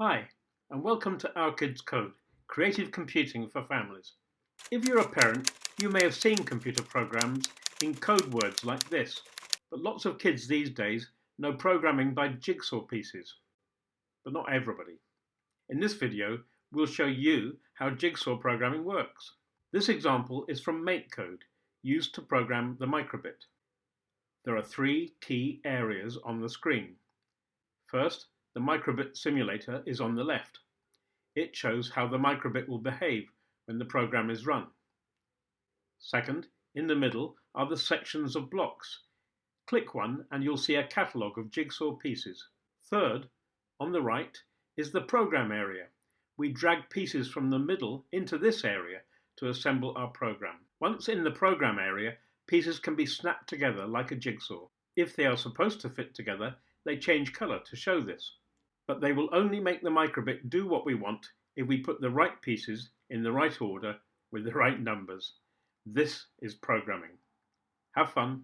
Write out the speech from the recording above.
Hi, and welcome to Our Kids Code, creative computing for families. If you're a parent, you may have seen computer programs in code words like this, but lots of kids these days know programming by jigsaw pieces, but not everybody. In this video, we'll show you how jigsaw programming works. This example is from MakeCode, used to program the microbit. There are three key areas on the screen. First, the microbit simulator is on the left. It shows how the microbit will behave when the program is run. Second, in the middle are the sections of blocks. Click one and you'll see a catalogue of jigsaw pieces. Third, on the right, is the program area. We drag pieces from the middle into this area to assemble our program. Once in the program area, pieces can be snapped together like a jigsaw. If they are supposed to fit together, they change colour to show this but they will only make the microbit do what we want if we put the right pieces in the right order with the right numbers. This is programming. Have fun.